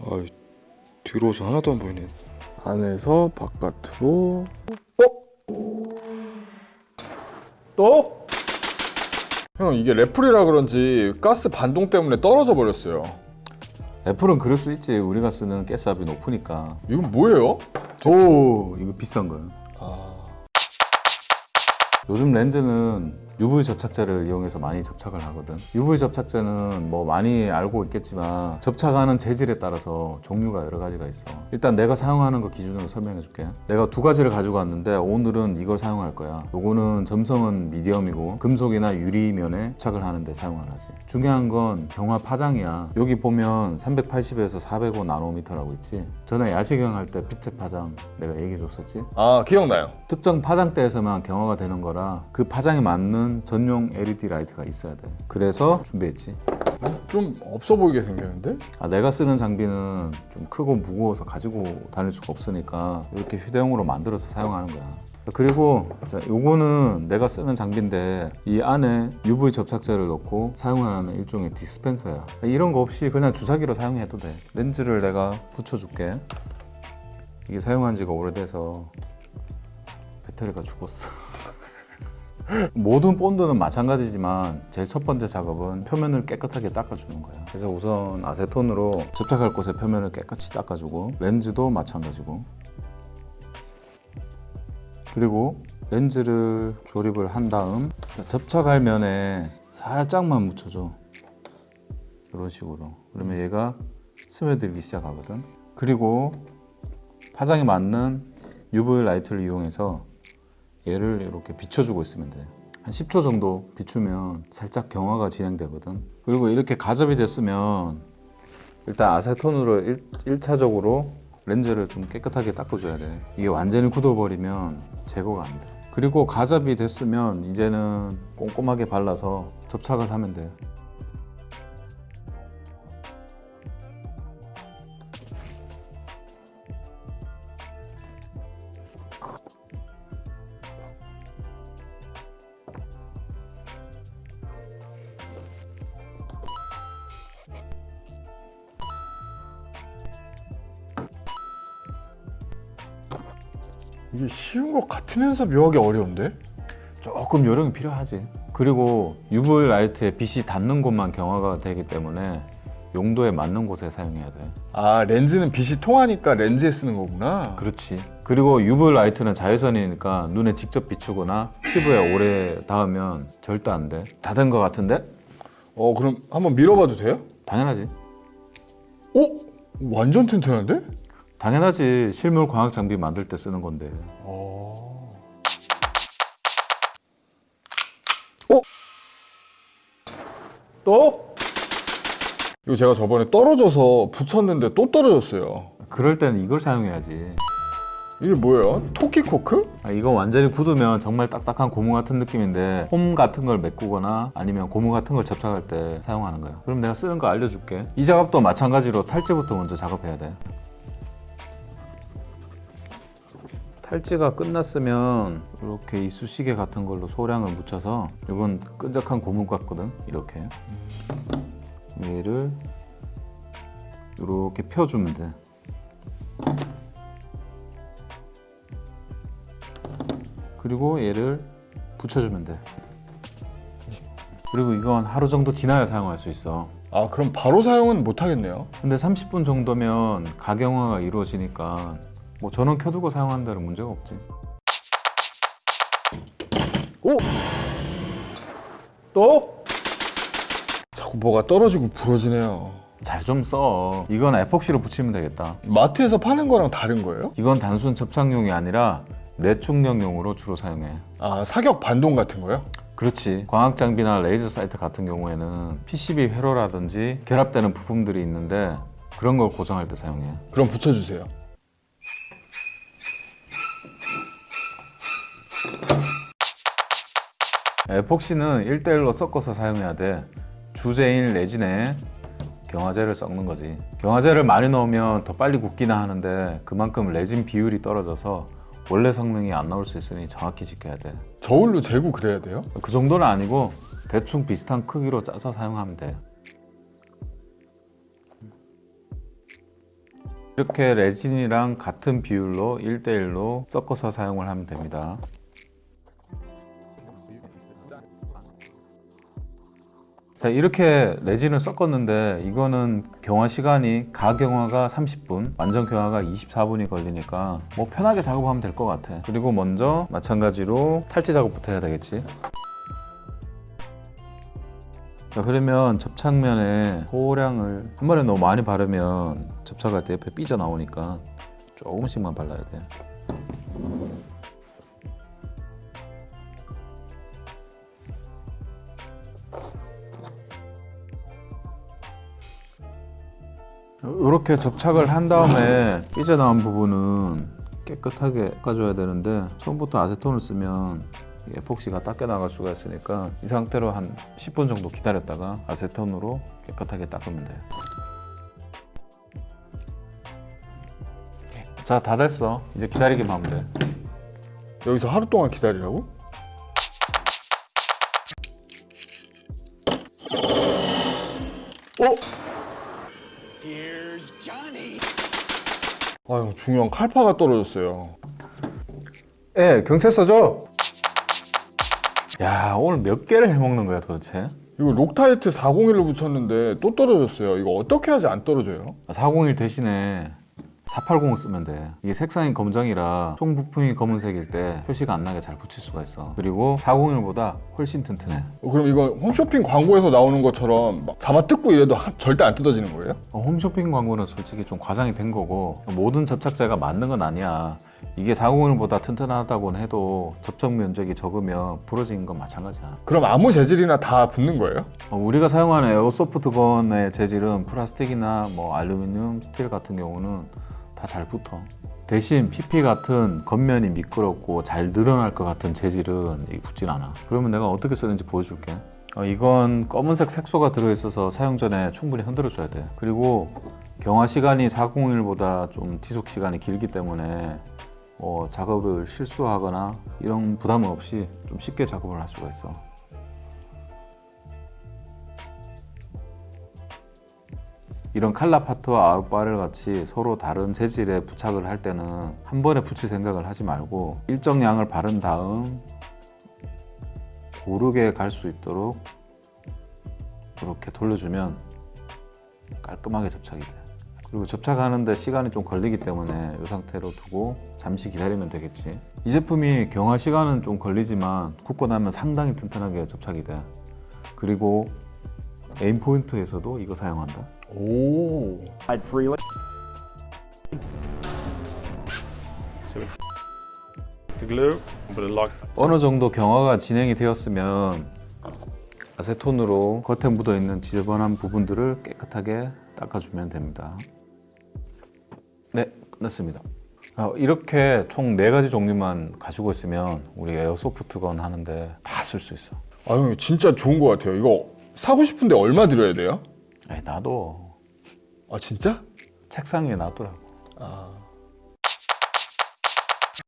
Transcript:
아 뒤로서 하나도 안 보이네. 안에서 바깥으로. 어? 또? 형 이게 레플이라 그런지 가스 반동 때문에 떨어져 버렸어요. 애플은 그럴 수 있지. 우리가 쓰는 가스압이 높으니까. 이건 뭐예요? 오 이거 비싼 거야 아... 요즘 렌즈는 UV 접착제를 이용해서 많이 접착을 하거든. UV 접착제는 뭐 많이 알고 있겠지만 접착하는 재질에 따라서 종류가 여러 가지가 있어. 일단 내가 사용하는 거 기준으로 설명해 줄게. 내가 두 가지를 가지고 왔는데 오늘은 이걸 사용할 거야. 요거는 점성은 medium이고 금속이나 유리면에 접착을 하는데 사용을 하지. 중요한 건 경화 파장이야. 여기 보면 380에서 405 나노미터라고 있지. 전에 야시경 할 때 빛 색 파장 내가 얘기해 줬었지? 아 기억나요. 특정 파장대에서만 경화가 되는 거라 그 파장에 맞는 전용 LED 라이트가 있어야 돼. 그래서 준비했지. 좀 없어 보이게 생겼는데? 아, 내가 쓰는 장비는 좀 크고 무거워서 가지고 다닐 수가 없으니까 이렇게 휴대용으로 만들어서 사용하는 거야. 그리고 자, 요거는 내가 쓰는 장비인데 이 안에 UV 접착제를 넣고 사용하는 일종의 디스펜서야. 이런 거 없이 그냥 주사기로 사용해도 돼. 렌즈를 내가 붙여줄게. 이게 사용한 지가 오래돼서 배터리가 죽었어 모든 본드는 마찬가지지만 제일 첫 번째 작업은 표면을 깨끗하게 닦아주는 거예요. 그래서 우선 아세톤으로 접착할 곳의 표면을 깨끗이 닦아주고 렌즈도 마찬가지고. 그리고 렌즈를 조립을 한 다음 접착할 면에 살짝만 묻혀줘. 이런 식으로. 그러면 얘가 스며들기 시작하거든. 그리고 파장에 맞는 UV 라이트를 이용해서 얘를 이렇게 비춰주고 있으면 돼. 한 10초 정도 비추면 살짝 경화가 진행되거든. 그리고 이렇게 가접이 됐으면 일단 아세톤으로 일, 1차적으로 렌즈를 좀 깨끗하게 닦아줘야 돼. 이게 완전히 굳어버리면 제거가 안 돼. 그리고 가접이 됐으면 이제는 꼼꼼하게 발라서 접착을 하면 돼. 이게 쉬운 것 같으면서 묘하게 어려운데? 조금 요령이 필요하지. 그리고 UV 라이트에 빛이 닿는 곳만 경화가 되기 때문에 용도에 맞는 곳에 사용해야 돼. 아 렌즈는 빛이 통하니까 렌즈에 쓰는 거구나 그렇지. 그리고 UV 라이트는 자외선이니까 눈에 직접 비추거나 피부에 오래 닿으면 절대 안 돼. 다 된 것 같은데? 어 그럼 한번 밀어봐도 돼요? 당연하지. 오? 완전 튼튼한데? 당연하지. 실물 광학 장비 만들 때 쓰는 건데. 어... 또? 이거 제가 저번에 떨어져서 붙였는데 또 떨어졌어요 그럴 때는 이걸 사용해야지. 이게 뭐예요? 토끼 코크? 아, 이거 완전히 굳으면 정말 딱딱한 고무 같은 느낌인데 홈 같은 걸 메꾸거나 아니면 고무 같은 걸 접착할 때 사용하는 거야. 그럼 내가 쓰는 거 알려줄게. 이 작업도 마찬가지로 탈지부터 먼저 작업해야 돼. 탈지가 끝났으면 이렇게 이쑤시개 같은 걸로 소량을 묻혀서 이건 끈적한 고무 같거든. 이렇게 얘를 이렇게 펴주면 돼. 그리고 얘를 붙여주면 돼. 그리고 이건 하루 정도 지나야 사용할 수 있어. 아 그럼 바로 사용은 못 하겠네요 근데 30분 정도면 가경화가 이루어지니까 뭐 전원 켜두고 사용하는 데는 문제가 없지. 또? 자꾸 뭐가 떨어지고 부러지네요 잘 좀 써. 이건 에폭시로 붙이면 되겠다. 마트에서 파는 거랑 다른 거예요? 이건 단순 접착용이 아니라 내충격용으로 주로 사용해. 아 사격 반동 같은 거요? 그렇지. 광학 장비나 레이저 사이트 같은 경우에는 PCB 회로라든지 결합되는 부품들이 있는데 그런 걸 고정할 때 사용해. 그럼 붙여주세요 에폭시는 1대1로 섞어서 사용해야 돼. 주재인 레진에 경화제를 섞는 거지. 경화제를 많이 넣으면 더 빨리 굳기나 하는데 그만큼 레진 비율이 떨어져서 원래 성능이 안 나올 수 있으니 정확히 지켜야 돼. 저울로 재고 그래야 돼요? 그 정도는 아니고 대충 비슷한 크기로 짜서 사용하면 돼. 이렇게 레진이랑 같은 비율로 1대1로 섞어서 사용을 하면 됩니다. 자 이렇게 레진을 섞었는데 이거는 경화 시간이 가경화가 30분 완전 경화가 24분이 걸리니까 뭐 편하게 작업하면 될 것 같아. 그리고 먼저 마찬가지로 탈지 작업부터 해야 되겠지? 자 그러면 접착면에 소량을 한 번에 너무 많이 바르면 접착할 때 옆에 삐져 나오니까 조금씩만 발라야 돼 이렇게 접착을 한 다음에 삐져나온 부분은 깨끗하게 깎아줘야 되는데 처음부터 아세톤을 쓰면 이 에폭시가 닦여 나갈 수가 있으니까 이 상태로 한 10분 정도 기다렸다가 아세톤으로 깨끗하게 닦으면 돼. 자, 다 됐어. 이제 기다리기만 하면 돼. 여기서 하루 동안 기다리라고? 어? 아, 형 중요한 칼파츠가 떨어졌어요. 예, 경찰서죠? 야, 오늘 몇 개를 해먹는 거야 도대체? 이거 록타이트 401로 붙였는데 또 떨어졌어요. 이거 어떻게 하지 안 떨어져요? 401 대신에 480을 쓰면 돼. 이게 색상이 검정이라 총 부품이 검은색일 때 표시가 안 나게 잘 붙일 수가 있어. 그리고 401보다 훨씬 튼튼해. 어, 그럼 이거 홈쇼핑 광고에서 나오는 것처럼 막 잡아 뜯고 이래도 하- 절대 안 뜯어지는 거예요? 어, 홈쇼핑 광고는 솔직히 좀 과장이 된 거고 모든 접착제가 맞는 건 아니야. 이게 401보다 튼튼하다고는 해도 접착 면적이 적으면 부러지는 건 마찬가지야. 그럼 아무 재질이나 다 붙는 거예요? 어, 우리가 사용하는 에어소프트건의 재질은 플라스틱이나 뭐 알루미늄, 스틸 같은 경우는 다 잘 붙어. 대신 PP 같은 겉면이 미끄럽고 잘 늘어날 것 같은 재질은 붙진 않아. 그러면 내가 어떻게 쓰는지 보여줄게. 어, 이건 검은색 색소가 들어있어서 사용 전에 충분히 흔들어 줘야 돼. 그리고 경화 시간이 401보다 좀 지속 시간이 길기 때문에 뭐 작업을 실수하거나 이런 부담 없이 좀 쉽게 작업을 할 수가 있어. 이런 칼라파트와 아웃바를 같이 서로 다른 재질에 부착을 할 때는 한 번에 붙일 생각을 하지 말고 일정 양을 바른 다음 고르게 갈 수 있도록 이렇게 돌려주면 깔끔하게 접착이 돼. 그리고 접착하는데 시간이 좀 걸리기 때문에 이 상태로 두고 잠시 기다리면 되겠지. 이 제품이 경화 시간은 좀 걸리지만 굽고 나면 상당히 튼튼하게 접착이 돼. 그리고 에임 포인트에서도 이거 사용한다. 오. applied freely. the glue, but it locks. 어느 정도 경화가 진행이 되었으면 아세톤으로 겉에 묻어 있는 지저분한 부분들을 깨끗하게 닦아주면 됩니다. 네, 끝났습니다. 어, 이렇게 총네 가지 종류만 가지고 있으면 우리 에어소프트건 하는데 다 쓸 수 있어. 아, 형 진짜 좋은 것 같아요. 이거 사고 싶은데 얼마 들여야 돼요? 에이, 나도 아, 진짜? 책상 위에 놔두라고. 아.